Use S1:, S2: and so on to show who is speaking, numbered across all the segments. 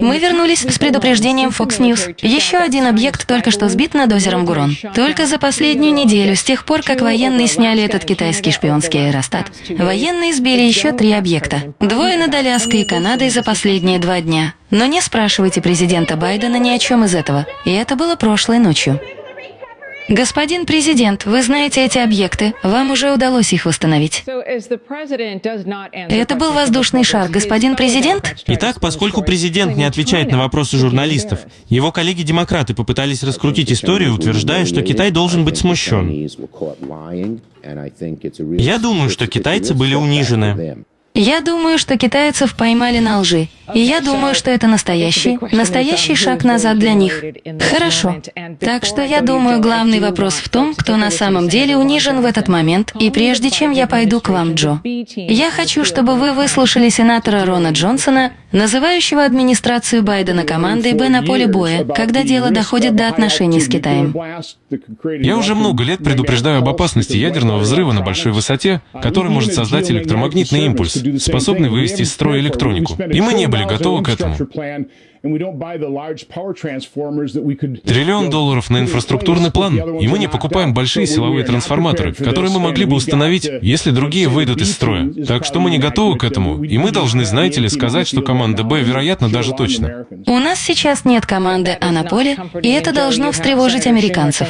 S1: Мы вернулись с предупреждением Fox News. Еще один объект только что сбит над озером Гурон. Только за последнюю неделю, с тех пор, как военные сняли этот китайский шпионский аэростат, военные сбили еще три объекта. Двое над Аляской и Канадой за последние два дня. Но не спрашивайте президента Байдена ни о чем из этого. И это было прошлой ночью. Господин президент, вы знаете эти объекты. Вам уже удалось их восстановить. Это был воздушный шар, господин президент?
S2: Итак, поскольку президент не отвечает на вопросы журналистов, его коллеги-демократы попытались раскрутить историю, утверждая, что Китай должен быть смущен. Я думаю, что китайцы были унижены.
S1: Я думаю, что китайцев поймали на лжи. И я думаю, что это настоящий, настоящий шаг назад для них. Хорошо. Так что я думаю, главный вопрос в том, кто на самом деле унижен в этот момент. И прежде чем я пойду к вам, Джо, я хочу, чтобы вы выслушали сенатора Рона Джонсона, называющего администрацию Байдена командой Б на поле боя, когда дело доходит до отношений с Китаем.
S3: Я уже много лет предупреждаю об опасности ядерного взрыва на большой высоте, который может создать электромагнитный импульс, способный вывести из строя электронику. И мы не были готовы к этому. Триллион долларов на инфраструктурный план, и мы не покупаем большие силовые трансформаторы, которые мы могли бы установить, если другие выйдут из строя. Так что мы не готовы к этому, и мы должны, знаете ли, сказать, что команда «Б» вероятно даже точно.
S1: У нас сейчас нет команды «А» на поле, и это должно встревожить американцев.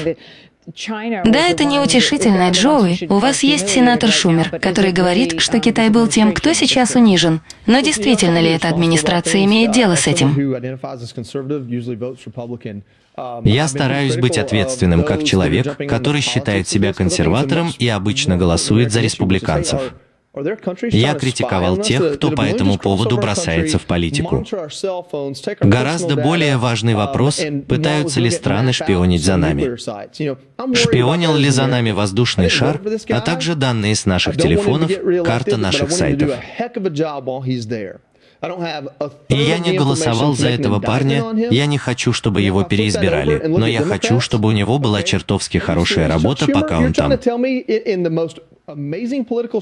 S1: Да, это неутешительно, Джоуи. У вас есть сенатор Шумер, который говорит, что Китай был тем, кто сейчас унижен. Но действительно ли эта администрация имеет дело с этим?
S4: Я стараюсь быть ответственным как человек, который считает себя консерватором и обычно голосует за республиканцев. Я критиковал тех, кто по этому поводу бросается в политику. Гораздо более важный вопрос, пытаются ли страны шпионить за нами. Шпионил ли за нами воздушный шар, а также данные с наших телефонов, карта наших сайтов. И я не голосовал за этого парня, я не хочу, чтобы его переизбирали, но я хочу, чтобы у него была чертовски хорошая работа, пока он там.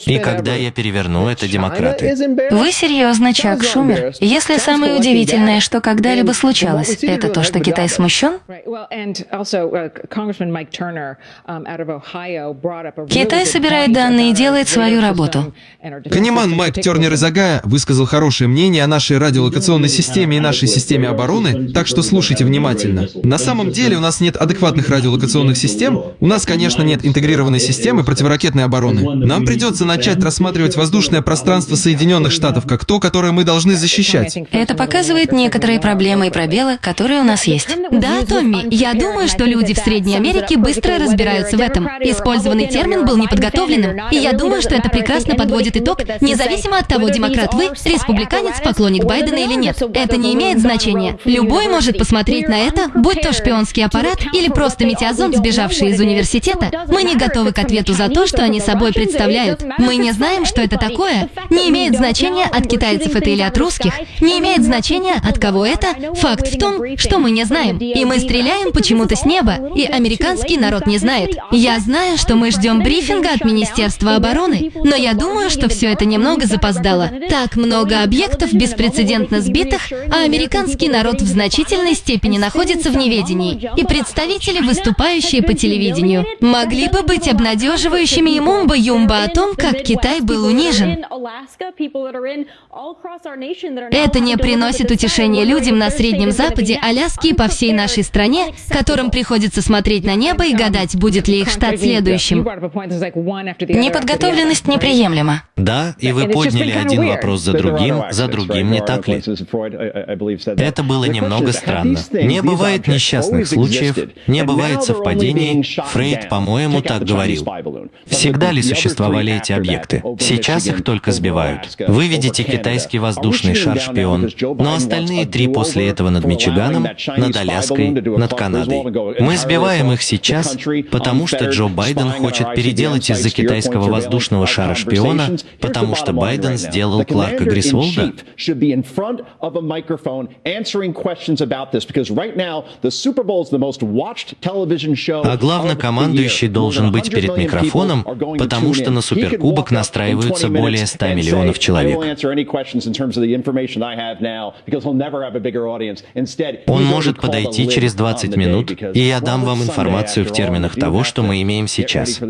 S4: И когда я переверну, это демократы.
S1: Вы серьезно, Чак Шумер? Если самое удивительное, что когда-либо случалось, это то, что Китай смущен? Китай собирает данные и делает свою работу.
S5: Канеман Майк Тернер из Агая высказал хорошее мнение о нашей радиолокационной системе и нашей системе обороны, так что слушайте внимательно. На самом деле у нас нет адекватных радиолокационных систем, у нас, конечно, нет интегрированной системы противоракетной обороны. Нам придется начать рассматривать воздушное пространство Соединенных Штатов как то, которое мы должны защищать.
S1: Это показывает некоторые проблемы и пробелы, которые у нас есть.
S6: Да, Томми, я думаю, что люди в Средней Америке быстро разбираются в этом. Использованный термин был неподготовленным, и я думаю, что это прекрасно подводит итог, независимо от того, демократ вы, республиканец, поклонник Байдена или нет. Это не имеет значения. Любой может посмотреть на это, будь то шпионский аппарат или просто метеозонд, сбежавший из университета. Мы не готовы к ответу за то, что они собой представляют. Мы не знаем, что это такое. Не имеет значения, от китайцев это или от русских. Не имеет значения, от кого это. Факт в том, что мы не знаем. И мы стреляем почему-то с неба, и американский народ не знает. Я знаю, что мы ждем брифинга от Министерства обороны, но я думаю, что все это немного запоздало. Так много объектов беспрецедентно сбитых, а американский народ в значительной степени находится в неведении. И представители, выступающие по телевидению, могли бы быть обнадеживающими и мумбой юмба о том, как Китай был унижен. Это не приносит утешения людям на Среднем Западе, Аляске и по всей нашей стране, которым приходится смотреть на небо и гадать, будет ли их штат следующим.
S1: Неподготовленность неприемлема.
S4: Да, и вы подняли один вопрос за другим, за другим, не так ли? Это было немного странно. Не бывает несчастных случаев, не бывает совпадений. Фрейд, по-моему, так говорил. Всегда ли существовали эти объекты. Сейчас их только сбивают. Вы видите китайский воздушный шар-шпион, но остальные три после этого над Мичиганом, над Аляской, над Канадой. Мы сбиваем их сейчас, потому что Джо Байден хочет переделать из-за китайского воздушного шара-шпиона, потому что Байден сделал Кларка Грисволда. А главнокомандующий должен быть перед микрофоном, потому что на суперкубок настраиваются более 100 миллионов человек. Он может подойти через 20 минут, и я дам вам информацию в терминах того, что мы имеем сейчас.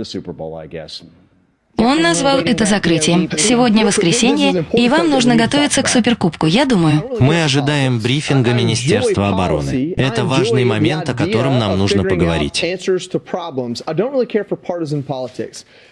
S1: Он назвал это закрытием. Сегодня воскресенье, и вам нужно готовиться к Суперкубку, я думаю.
S4: Мы ожидаем брифинга Министерства обороны. Это важный момент, о котором нам нужно поговорить.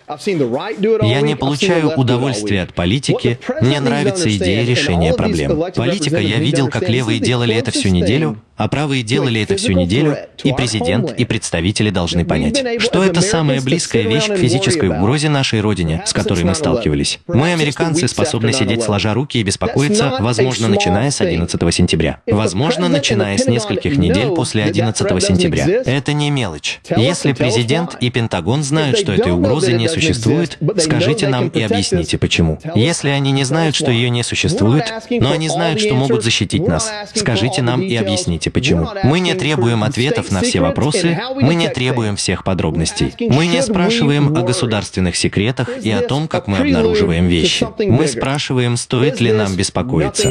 S4: Я не получаю удовольствия от политики, мне нравится идея решения проблем. Политика я видел, как левые делали это всю неделю, а правые делали это всю неделю, и президент, и представители должны понять, что это самая близкая вещь к физической угрозе нашей Родине, с которой мы сталкивались. Мы, американцы, способны сидеть сложа руки и беспокоиться, возможно, начиная с 11 сентября. Возможно, начиная с нескольких недель после 11 сентября. Это не мелочь. Если президент и Пентагон знают, что этой угрозы не существует, скажите нам и объясните, почему. Если они не знают, что ее не существует, но они знают, что могут защитить нас, скажите нам и объясните, почему. Мы не требуем ответов на все вопросы, мы не требуем всех подробностей. Мы не спрашиваем о государственных секретах и о том, как мы обнаруживаем вещи. Мы спрашиваем, стоит ли нам беспокоиться.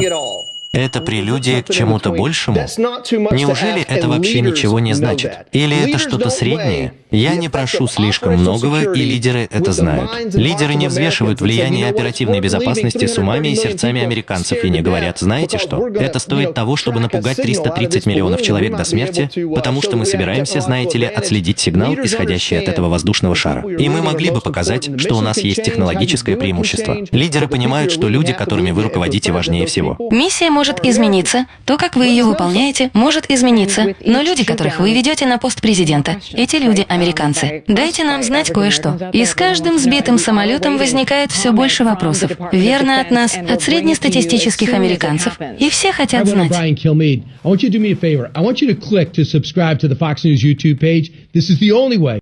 S4: Это прелюдия к чему-то большему? Неужели это вообще ничего не значит? Или это что-то среднее? Я не прошу слишком многого, и лидеры это знают. Лидеры не взвешивают влияние оперативной безопасности с умами и сердцами американцев и не говорят, знаете что, это стоит того, чтобы напугать 330 миллионов человек до смерти, потому что мы собираемся, знаете ли, отследить сигнал, исходящий от этого воздушного шара. И мы могли бы показать, что у нас есть технологическое преимущество. Лидеры понимают, что люди, которыми вы руководите, важнее всего.
S1: Миссия может измениться, то, как вы ее выполняете, может измениться, но люди, которых вы ведете на пост президента, эти люди американцы. Дайте нам знать кое-что. И с каждым сбитым самолетом возникает все больше вопросов. Верно от нас, от среднестатистических американцев. И все хотят знать. This is the only way.